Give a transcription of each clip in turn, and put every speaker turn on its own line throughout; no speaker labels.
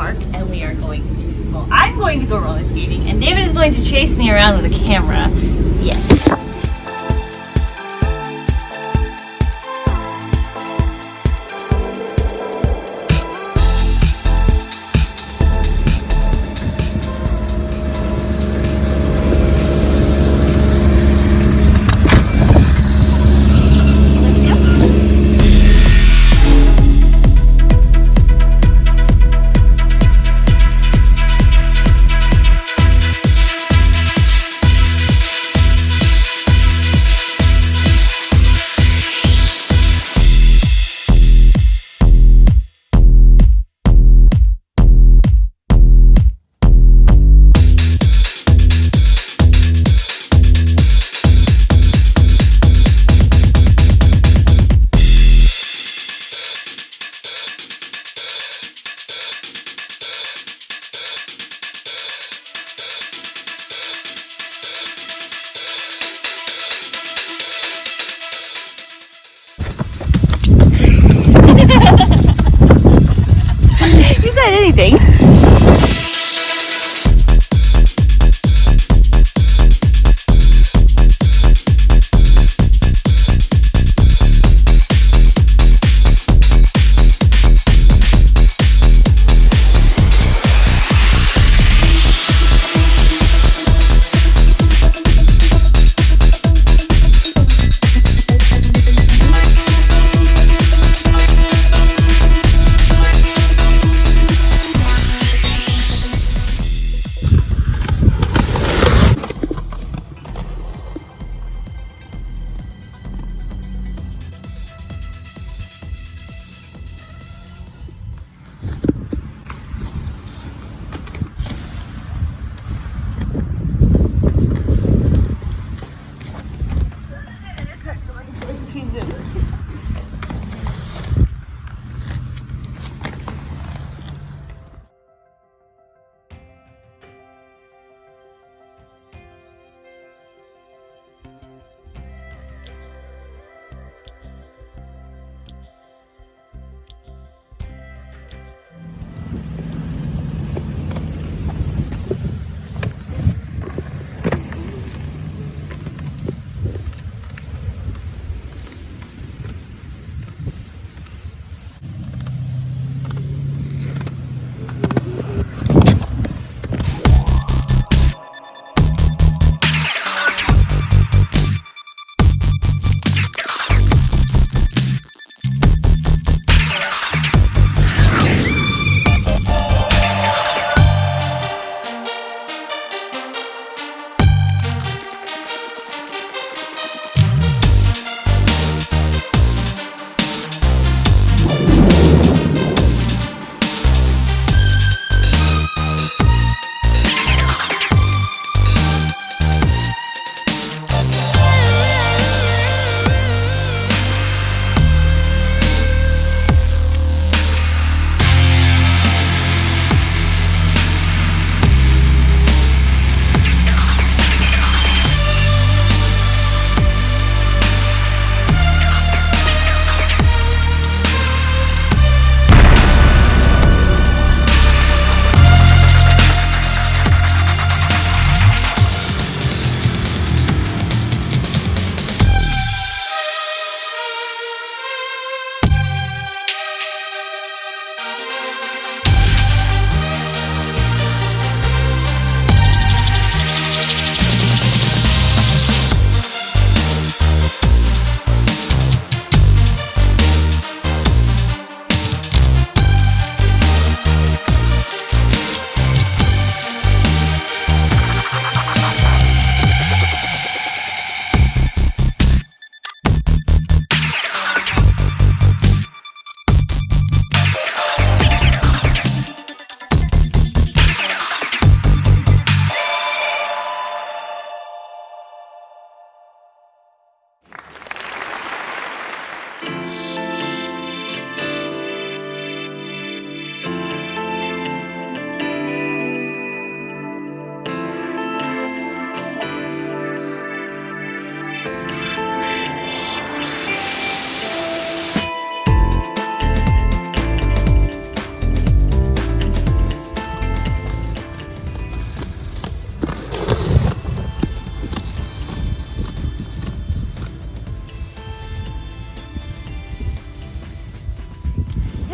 Park and we are going to, well, I'm going to go roller skating and David is going to chase me around with a camera. Yes. You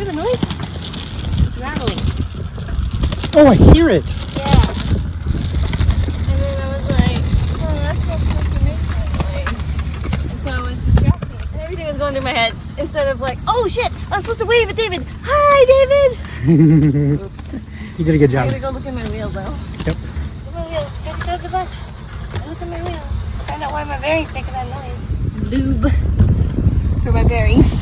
the noise? It's rattling.
Oh, I hear it.
Yeah. And then I was like, oh, that's not supposed to make that noise. And so I was distracted. And everything was going through my head. Instead of like, oh shit, I'm supposed to wave at David. Hi, David.
You did a good job.
I
job.
gotta go look at my wheel though.
Yep.
Look at my wheel. Gotta go to the box. Look at my wheel. Find out why my bearings making that noise. Lube for my bearings.